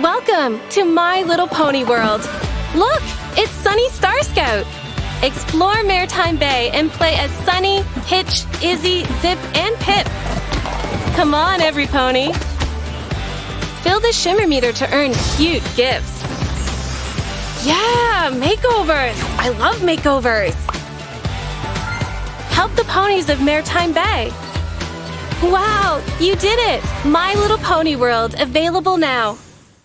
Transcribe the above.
Welcome to My Little Pony World. Look, it's Sunny Starscout. Explore Maretime Bay and play as Sunny, Hitch, Izzy, Zipp, and Pipp. Come on, every pony. Fill the shimmer meter to earn cute gifts. Yeah, makeovers! I love makeovers! Help the ponies of Maretime Bay. Wow, you did it! My Little Pony World, available now.